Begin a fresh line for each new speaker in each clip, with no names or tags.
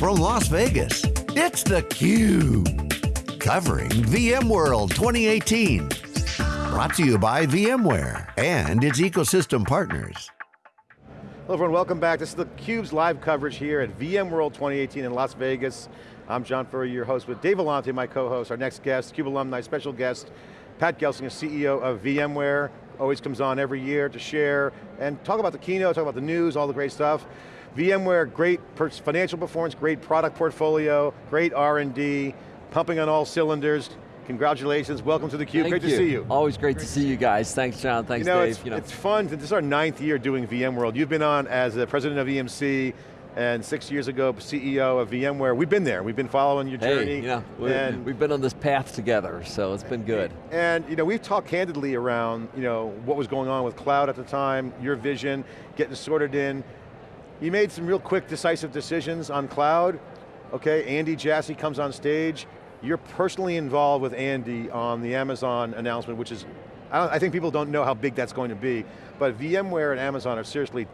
from Las Vegas, it's theCUBE. Covering VMworld 2018. Brought to you by VMware and its ecosystem partners.
Hello everyone, welcome back. This is theCUBE's live coverage here at VMworld 2018 in Las Vegas. I'm John Furrier, your host with Dave Vellante, my co-host, our next guest, CUBE alumni, special guest, Pat Gelsinger, CEO of VMware, always comes on every year to share and talk about the keynote, talk about the news, all the great stuff. VMware, great financial performance, great product portfolio, great R&D, pumping on all cylinders. Congratulations, welcome to theCUBE, great
you.
to see you.
Always great, great to see you guys. Thanks John, thanks
you know,
Dave.
It's,
you know.
it's fun, this is our ninth year doing VMworld. You've been on as the president of EMC, and six years ago, CEO of VMware. We've been there, we've been following your
hey,
journey.
You know, and we've been on this path together, so it's been good.
And you know, we've talked candidly around you know, what was going on with cloud at the time, your vision, getting sorted in. You made some real quick, decisive decisions on cloud. Okay, Andy Jassy comes on stage. You're personally involved with Andy on the Amazon announcement, which is, I, I think people don't know how big that's going to be, but VMware and Amazon are seriously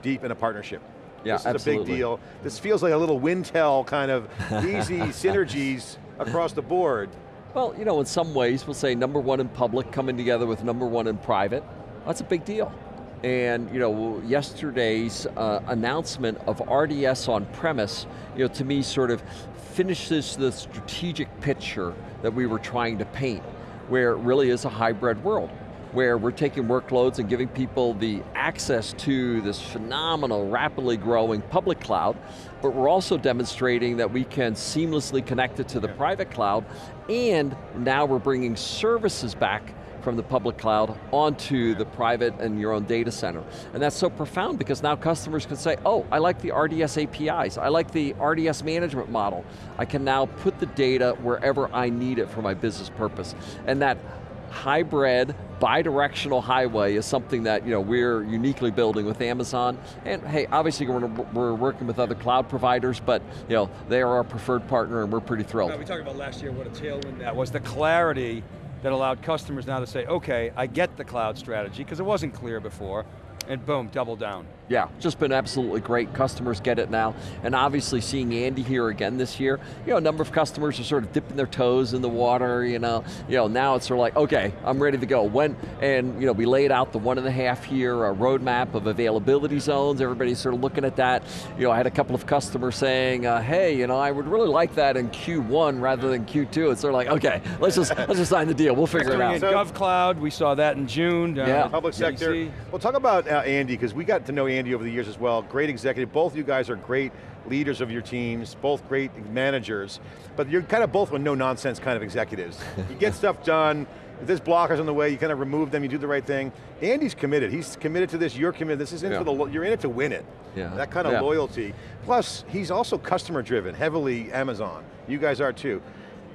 deep in a partnership.
Yeah,
this is
absolutely.
a big deal. This feels like a little Wintel kind of easy synergies across the board.
Well, you know, in some ways, we'll say number one in public coming together with number one in private. That's a big deal. And you know, yesterday's uh, announcement of RDS on premise, you know, to me sort of finishes the strategic picture that we were trying to paint, where it really is a hybrid world where we're taking workloads and giving people the access to this phenomenal, rapidly growing public cloud, but we're also demonstrating that we can seamlessly connect it to the private cloud, and now we're bringing services back from the public cloud onto the private and your own data center. And that's so profound because now customers can say, oh, I like the RDS APIs, I like the RDS management model. I can now put the data wherever I need it for my business purpose. And that hybrid, bi-directional highway is something that you know, we're uniquely building with Amazon. And hey, obviously we're, we're working with other cloud providers, but you know, they are our preferred partner and we're pretty thrilled.
we talked about last year what a tailwind that was, the clarity that allowed customers now to say, okay, I get the cloud strategy, because it wasn't clear before, and boom, double down.
Yeah, just been absolutely great. Customers get it now. And obviously seeing Andy here again this year, you know, a number of customers are sort of dipping their toes in the water, you know. You know, now it's sort of like, okay, I'm ready to go. When, and you know, we laid out the one and a half year uh, roadmap of availability zones. Everybody's sort of looking at that. You know, I had a couple of customers saying, uh, hey, you know, I would really like that in Q1 rather than Q2. It's sort of like, okay, let's just, let's just sign the deal. We'll figure it out.
In GovCloud, we saw that in June.
Uh, yeah.
Public sector. Well, talk about uh, Andy, because we got to know Andy over the years as well. Great executive. Both of you guys are great leaders of your teams, both great managers, but you're kind of both with no-nonsense kind of executives. you get stuff done, if there's blockers on the way, you kind of remove them, you do the right thing. Andy's committed, he's committed to this, you're committed, this is in
yeah.
for the, you're in it to win it.
Yeah.
That kind of
yeah.
loyalty. Plus, he's also customer driven, heavily Amazon. You guys are too.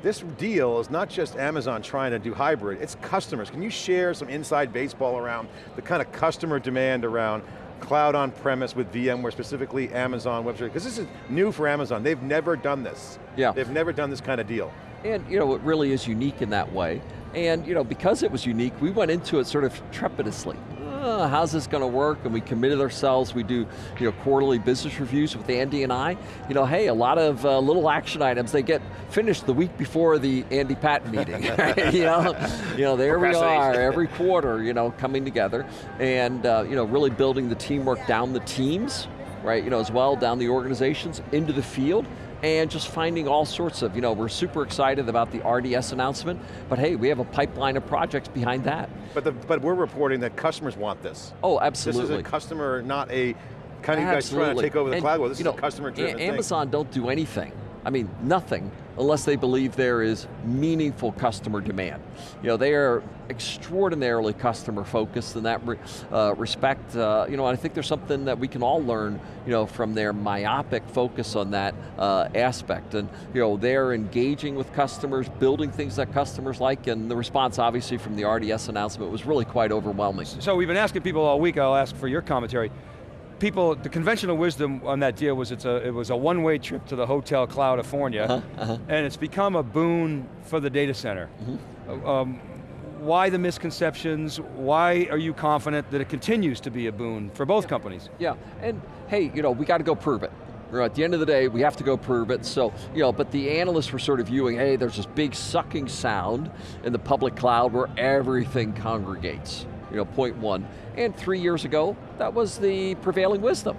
This deal is not just Amazon trying to do hybrid, it's customers. Can you share some inside baseball around the kind of customer demand around cloud on premise with VMware, specifically Amazon Web Services, because this is new for Amazon. They've never done this.
Yeah.
They've never done this kind of deal.
And you know, it really is unique in that way. And you know, because it was unique, we went into it sort of trepidously. Oh, how's this going to work? And we committed ourselves, we do you know, quarterly business reviews with Andy and I. You know, hey, a lot of uh, little action items, they get finished the week before the Andy Patton meeting. Right? you, know, you know, there we are, every quarter, you know, coming together and uh, you know, really building the teamwork down the teams, right, you know, as well, down the organizations, into the field, and just finding all sorts of, you know, we're super excited about the RDS announcement, but hey, we have a pipeline of projects behind that.
But, the, but we're reporting that customers want this.
Oh, absolutely.
This is a customer, not a, kind of you guys trying to take over the
and,
cloud world. This
you
is
know,
a customer driven
Amazon
thing.
don't do anything. I mean, nothing, unless they believe there is meaningful customer demand. You know, they are extraordinarily customer focused in that re, uh, respect. Uh, you know, I think there's something that we can all learn, you know, from their myopic focus on that uh, aspect. And, you know, they're engaging with customers, building things that customers like, and the response obviously from the RDS announcement was really quite overwhelming.
So we've been asking people all week, I'll ask for your commentary. People, the conventional wisdom on that deal was it's a, it was a one-way trip to the Hotel California, uh -huh, uh -huh. and it's become a boon for the data center. Mm -hmm. um, why the misconceptions? Why are you confident that it continues to be a boon for both
yeah.
companies?
Yeah, and hey, you know, we got to go prove it. Know, at the end of the day, we have to go prove it. So, you know, but the analysts were sort of viewing, hey, there's this big sucking sound in the public cloud where everything congregates. You know, point one. And three years ago, that was the prevailing wisdom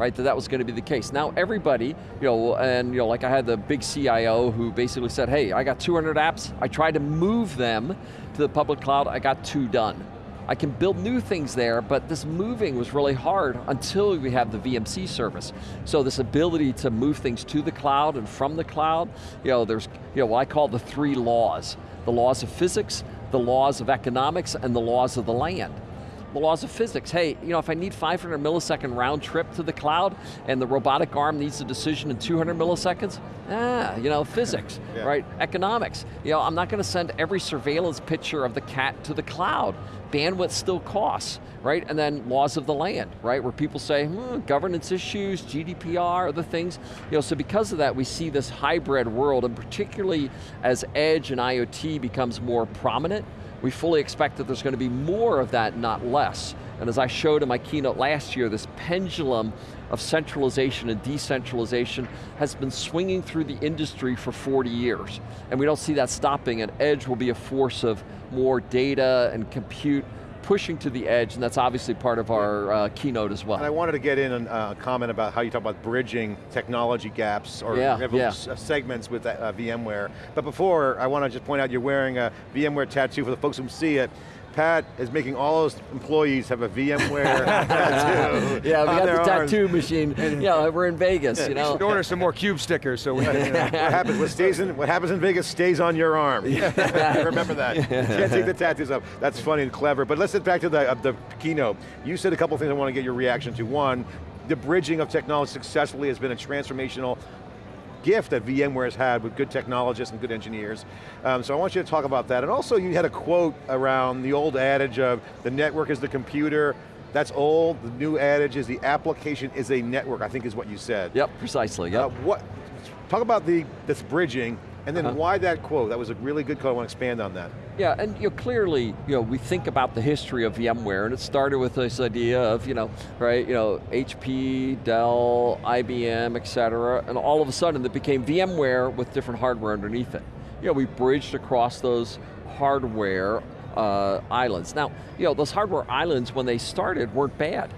right, that that was going to be the case. Now everybody, you know, and you know, like I had the big CIO who basically said, hey, I got 200 apps, I tried to move them to the public cloud, I got two done. I can build new things there, but this moving was really hard until we have the VMC service. So this ability to move things to the cloud and from the cloud, you know, there's you know, what I call the three laws. The laws of physics, the laws of economics, and the laws of the land the laws of physics. Hey, you know, if I need 500 millisecond round trip to the cloud and the robotic arm needs a decision in 200 milliseconds, ah, you know, physics, yeah. right? Economics. You know, I'm not going to send every surveillance picture of the cat to the cloud. Bandwidth still costs, right? And then laws of the land, right? Where people say, hmm, governance issues, GDPR, other things. You know, so because of that, we see this hybrid world, and particularly as edge and IoT becomes more prominent, we fully expect that there's going to be more of that, not less. And as I showed in my keynote last year, this pendulum of centralization and decentralization has been swinging through the industry for 40 years. And we don't see that stopping, and Edge will be a force of more data and compute pushing to the edge, and that's obviously part of our uh, keynote as well.
And I wanted to get in a uh, comment about how you talk about bridging technology gaps or
yeah, yeah.
segments with uh, VMware. But before, I want to just point out you're wearing a VMware tattoo for the folks who see it. Pat is making all those employees have a VMware tattoo.
Yeah, we got the tattoo arms. machine. yeah, we're in Vegas, yeah, you know.
should order some more cube stickers so we can, you
know. what, happens, what, stays in, what happens in Vegas stays on your arm. Remember that. You can't take the tattoos off. That's funny and clever. But let's get back to the, uh, the keynote. You said a couple things I want to get your reaction to. One, the bridging of technology successfully has been a transformational gift that VMware has had with good technologists and good engineers. Um, so I want you to talk about that. And also you had a quote around the old adage of the network is the computer, that's old, the new adage is the application is a network, I think is what you said.
Yep, precisely, yep. Uh,
what, talk about the, this bridging and then uh -huh. why that quote? That was a really good quote, I want to expand on that.
Yeah, and you know, clearly, you know, we think about the history of VMware, and it started with this idea of, you know, right, you know, HP, Dell, IBM, et cetera, and all of a sudden it became VMware with different hardware underneath it. You know, we bridged across those hardware uh, islands. Now, you know, those hardware islands, when they started, weren't bad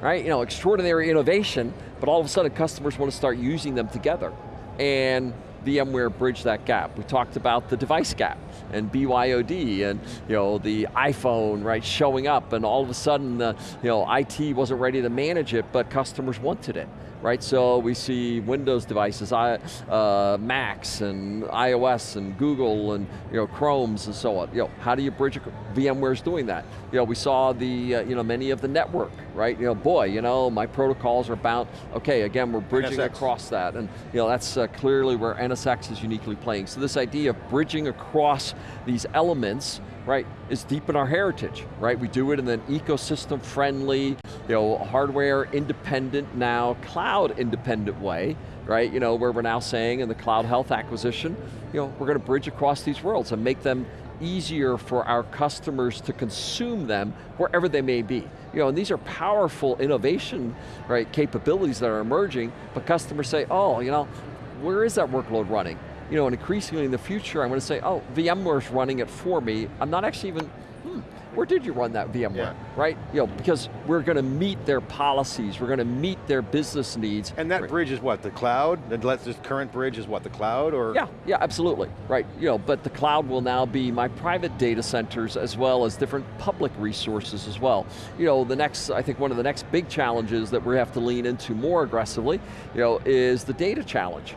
right? You know, extraordinary innovation, but all of a sudden customers want to start using them together. And VMware bridged that gap. We talked about the device gap and BYOD and you know the iPhone right showing up and all of a sudden the you know IT wasn't ready to manage it but customers wanted it right? So we see Windows devices, uh, Macs and iOS and Google and you know Chromes and so on. You know, how do you bridge? VMware's doing that. You know, we saw the uh, you know many of the network, right? You know, boy, you know my protocols are bound. Okay, again, we're bridging NSX. across that, and you know that's uh, clearly where NSX is uniquely playing. So this idea of bridging across these elements right, is deep in our heritage, right? We do it in an ecosystem friendly, you know, hardware independent now, cloud independent way, right? You know, where we're now saying in the CloudHealth acquisition, you know, we're going to bridge across these worlds and make them easier for our customers to consume them wherever they may be. You know, and these are powerful innovation, right, capabilities that are emerging, but customers say, oh, you know, where is that workload running? You know, and increasingly in the future, I'm going to say, oh, VMware's running it for me. I'm not actually even, hmm, where did you run that VMware, yeah. right? You know, because we're going to meet their policies, we're going to meet their business needs.
And that
right.
bridge is what, the cloud? This current bridge is what, the cloud, or?
Yeah, yeah, absolutely, right. You know, but the cloud will now be my private data centers as well as different public resources as well. You know, the next, I think one of the next big challenges that we have to lean into more aggressively, you know, is the data challenge.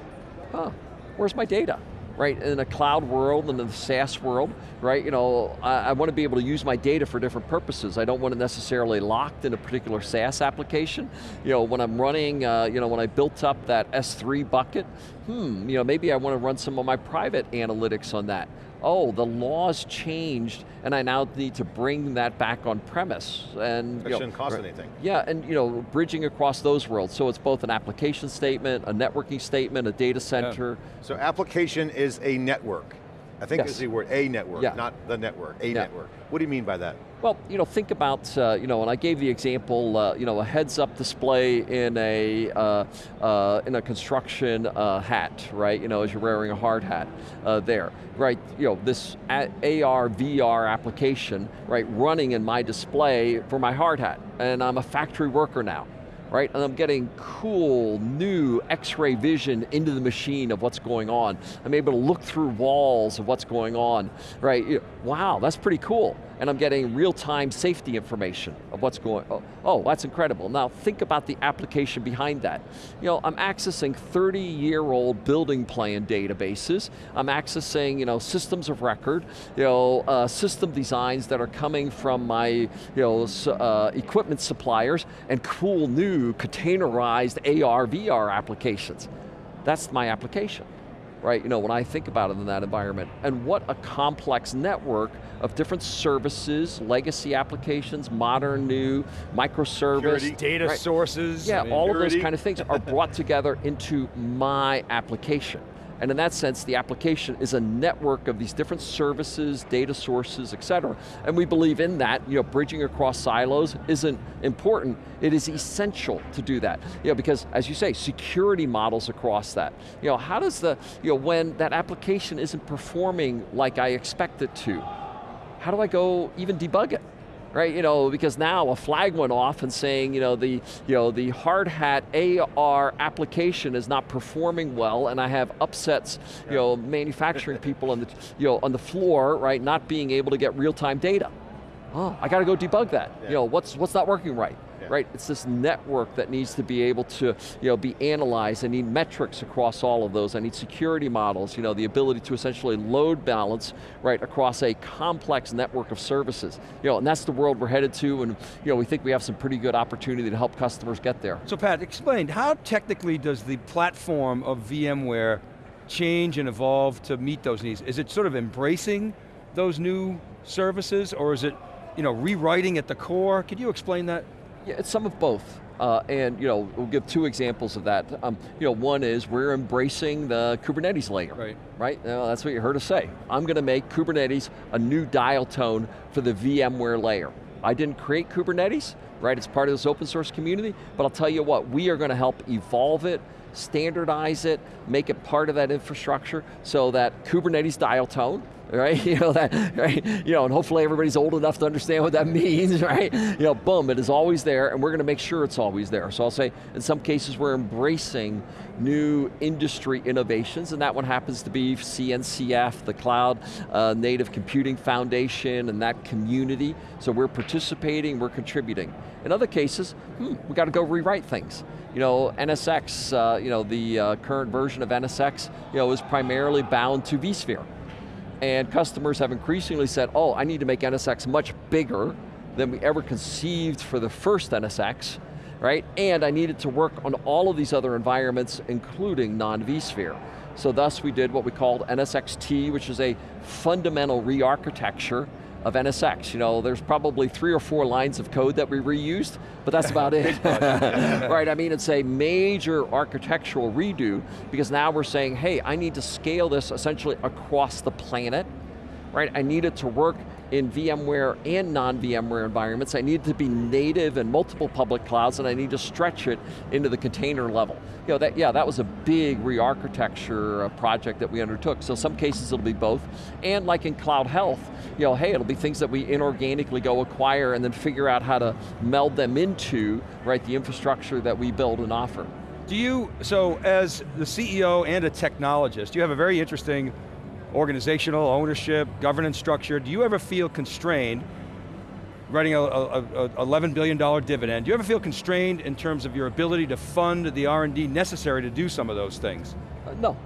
Huh, where's my data? Right, in a cloud world and in the SaaS world, right? You know, I, I, want to be able to use my data for different purposes. I don't want to necessarily locked in a particular SaaS application. You know, when I'm running, uh, you know, when I built up that S3 bucket, hmm, you know, maybe I want to run some of my private analytics on that oh, the laws changed and I now need to bring that back on premise.
And, it shouldn't cost anything.
Yeah, and you know, bridging across those worlds. So it's both an application statement, a networking statement, a data center.
Yeah. So application is a network. I think
Yes.
is the word, a network,
Yeah.
not the network, a
Yeah.
network. What do you mean by that?
Well, you know, think about, uh, you know, and I gave the example, uh, you know, a heads-up display in a uh, uh, in a construction uh, hat, right? You know, as you're wearing a hard hat uh, there, right? You know, this AR VR application, right, running in my display for my hard hat, and I'm a factory worker now. Right? And I'm getting cool, new X-ray vision into the machine of what's going on. I'm able to look through walls of what's going on, right? Wow, that's pretty cool. And I'm getting real-time safety information of what's going, oh, oh, that's incredible. Now think about the application behind that. You know, I'm accessing 30-year-old building plan databases. I'm accessing, you know, systems of record, you know, uh, system designs that are coming from my, you know, uh, equipment suppliers and cool new containerized AR, VR applications. That's my application, right? You know, when I think about it in that environment. And what a complex network of different services, legacy applications, modern, new, microservice.
Security.
Data
right.
sources.
Yeah, all of those kind of things are brought together into my application. And in that sense, the application is a network of these different services, data sources, et cetera. And we believe in that, you know, bridging across silos isn't important, it is essential to do that. You know, because as you say, security models across that. You know, how does the, you know, when that application isn't performing like I expect it to, how do I go even debug it? Right, you know, because now a flag went off and saying, you know, the, you know, the hard hat AR application is not performing well and I have upsets, you know, manufacturing people on the, you know, on the floor, right, not being able to get real-time data. Oh, I got to go debug that.
Yeah.
You know, what's, what's not working right?
Yeah.
Right, it's this network that needs to be able to you know, be analyzed. I need metrics across all of those. I need security models, you know, the ability to essentially load balance right, across a complex network of services. You know, and that's the world we're headed to and you know, we think we have some pretty good opportunity to help customers get there.
So Pat, explain, how technically does the platform of VMware change and evolve to meet those needs? Is it sort of embracing those new services or is it you know, rewriting at the core? Could you explain that?
Yeah, it's some of both. Uh, and you know, we'll give two examples of that. Um, you know, one is we're embracing the Kubernetes layer.
Right.
Right, that's what you heard us say. I'm going to make Kubernetes a new dial tone for the VMware layer. I didn't create Kubernetes, right? It's part of this open source community, but I'll tell you what, we are going to help evolve it, standardize it, make it part of that infrastructure so that Kubernetes dial tone, right? You know that, right? You know, and hopefully everybody's old enough to understand what that means, right? You know, boom, it is always there, and we're going to make sure it's always there. So I'll say, in some cases, we're embracing new industry innovations, and that one happens to be CNCF, the Cloud uh, Native Computing Foundation, and that community. So we're participating, we're contributing. In other cases, hmm, we got to go rewrite things. You know, NSX, uh, you know, the uh, current version of NSX, you know, is primarily bound to vSphere. And customers have increasingly said, oh, I need to make NSX much bigger than we ever conceived for the first NSX, right? And I need it to work on all of these other environments, including non-vSphere. So thus we did what we called NSX-T, which is a fundamental re-architecture of NSX. You know, there's probably three or four lines of code that we reused, but that's about it. right, I mean, it's a major architectural redo because now we're saying, hey, I need to scale this essentially across the planet, right? I need it to work in VMware and non-VMware environments. I need it to be native in multiple public clouds and I need to stretch it into the container level. You know, that, yeah, that was a big re-architecture uh, project that we undertook. So some cases it'll be both. And like in CloudHealth, you know, hey, it'll be things that we inorganically go acquire and then figure out how to meld them into, right, the infrastructure that we build and offer.
Do you, so as the CEO and a technologist, you have a very interesting organizational ownership, governance structure. Do you ever feel constrained, writing a, a, a $11 billion dividend, do you ever feel constrained in terms of your ability to fund the R&D necessary to do some of those things?
Uh, no,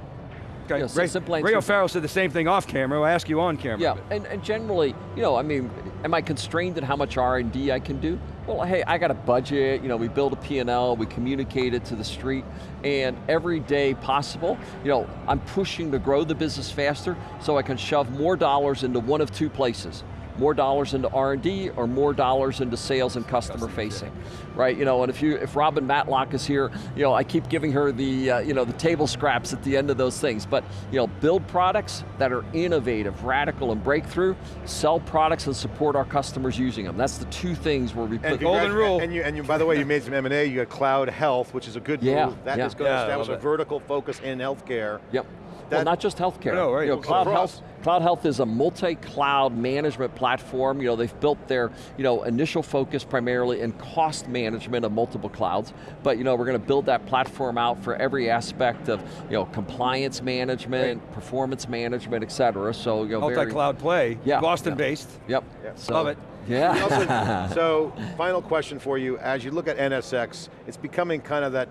Okay,
Yes,
Ray,
simple
Ray O'Farrell said the same thing off camera, I'll ask you on camera.
Yeah, and, and generally, you know, I mean, am I constrained in how much R&D I can do? Well, hey, I got a budget, you know, we build a P&L, we communicate it to the street, and every day possible, you know, I'm pushing to grow the business faster so I can shove more dollars into one of two places. More dollars into R&D or more dollars into sales and customer facing, right? You know, and if you if Robin Matlock is here, you know, I keep giving her the uh, you know the table scraps at the end of those things. But you know, build products that are innovative, radical, and breakthrough. Sell products and support our customers using them. That's the two things where we put
golden rule.
And you, and you, by the way, you made some M&A. You got CloudHealth, which is a good
Yeah,
move. That
yeah.
is going
Yeah, I
to establish a vertical focus in healthcare.
Yep.
That-
well, not just healthcare.
No, right.
You know, CloudHealth, Cloud Health is a multi-cloud management platform. You know, they've built their you know, initial focus primarily in cost management of multiple clouds, but you know, we're going to build that platform out for every aspect of you know, compliance management, performance management, et cetera. So, you know,
Multi-cloud play,
Yeah,
Boston-based.
Yep.
Yeah.
So-
Love it.
Yeah.
also- so, final question for you. As you look at NSX, it's becoming kind of that,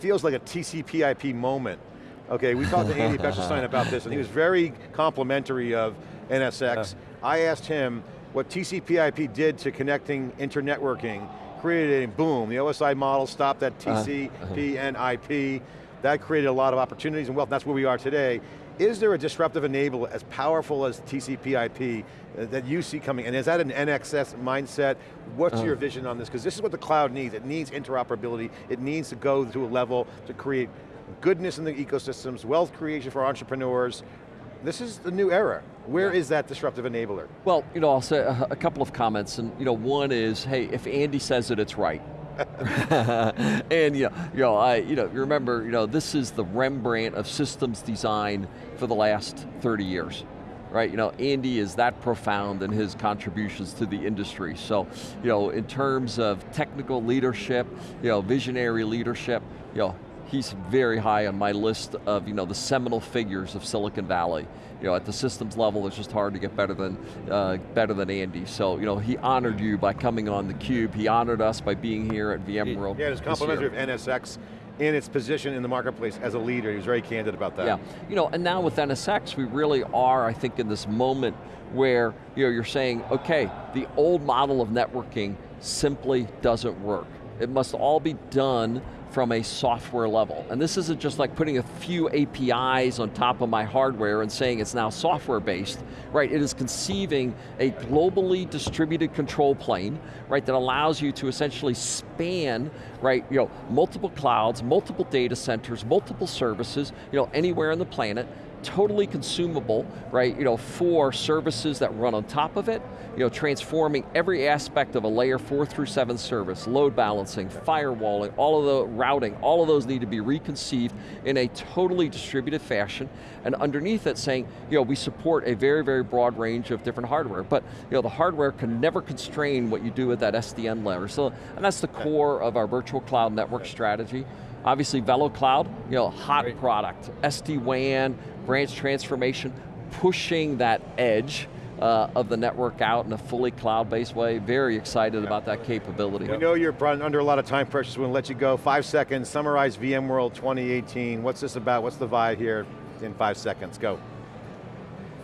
feels like a TCP/IP moment. Okay, we talked to Andy Bechtolsheim about this, and he was very complimentary of NSX. Uh. I asked him what TCP/IP did to connecting internetworking, created a boom. The OSI model stopped at uh-huh. TCP and IP. That created a lot of opportunities and wealth, and that's where we are today. Is there a disruptive enabler as powerful as TCP/IP uh, that you see coming, and is that an NSX mindset? What's uh. your vision on this? Because this is what the cloud needs. It needs interoperability. It needs to go to a level to create goodness in the ecosystems, wealth creation for entrepreneurs. This is the new era. Where is that disruptive enabler?
Well, you know, I'll say a, a couple of comments, and you know, one is, hey, if Andy says it, it's right. and you know, you know, I, you know, remember, you know, this is the Rembrandt of systems design for the last 30 years. Right, you know, Andy is that profound in his contributions to the industry. So, you know, in terms of technical leadership, you know, visionary leadership, you know, he's very high on my list of you know the seminal figures of Silicon Valley. You know, at the systems level, it's just hard to get better than uh, better than Andy. So you know, he honored you by coming on the Cube. He honored us by being here at VMworld.
Yeah, it's complimentary
year.
of NSX in its position in the marketplace as a leader. He was very candid about that.
Yeah, you know, and now with NSX, we really are, I think, in this moment where you know, you're saying, okay, the old model of networking simply doesn't work. It must all be done from a software level. And this isn't just like putting a few APIs on top of my hardware and saying it's now software based, right? It is conceiving a globally distributed control plane, right, that allows you to essentially span, right, you know, multiple clouds, multiple data centers, multiple services, you know, anywhere on the planet, totally consumable, right, you know, for services that run on top of it, you know, transforming every aspect of a layer four through seven service, load balancing, firewalling, all of the routing, all of those need to be reconceived in a totally distributed fashion, and underneath it saying, you know, we support a very, very broad range of different hardware, but you know, the hardware can never constrain what you do with that SDN layer. So, and that's the core of our virtual cloud network strategy. Obviously, VeloCloud, you know, hot
Right.
product. SD-WAN, branch transformation, pushing that edge uh, of the network out in a fully cloud-based way. Very excited about that capability.
We know you're under a lot of time pressure, so we'll let you go. Five seconds, summarize VMworld 2018. What's this about? What's the vibe here in five seconds? Go.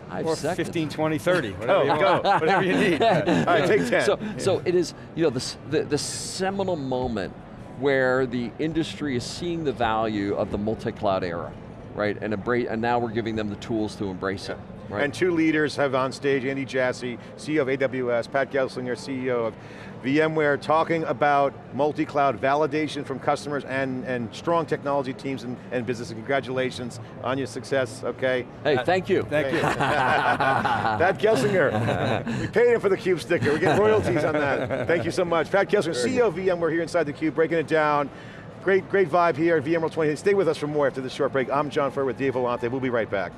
Five
Or
seconds.
15, 20, 30, whatever
Go,
you
go, whatever you need. All right, take 10.
So, so it is, you know, this, the, the seminal moment where the industry is seeing the value of the multi-cloud era, right? And, embrace, and now we're giving them the tools to embrace it. Right?
And two leaders have on stage, Andy Jassy, CEO of AWS, Pat Gelsinger, CEO of VMware, talking about multi-cloud validation from customers and, and strong technology teams and, and business. Congratulations on your success, okay?
hey, thank you.
Thank you.
Pat Gelsinger, we paid him for the CUBE sticker. We get royalties on that. Thank you so much. Pat Gelsinger, CEO of VMware here inside the CUBE, breaking it down. Great, great vibe here at VMworld 20. Stay with us for more after this short break. I'm John Furrier with Dave Vellante. We'll be right back.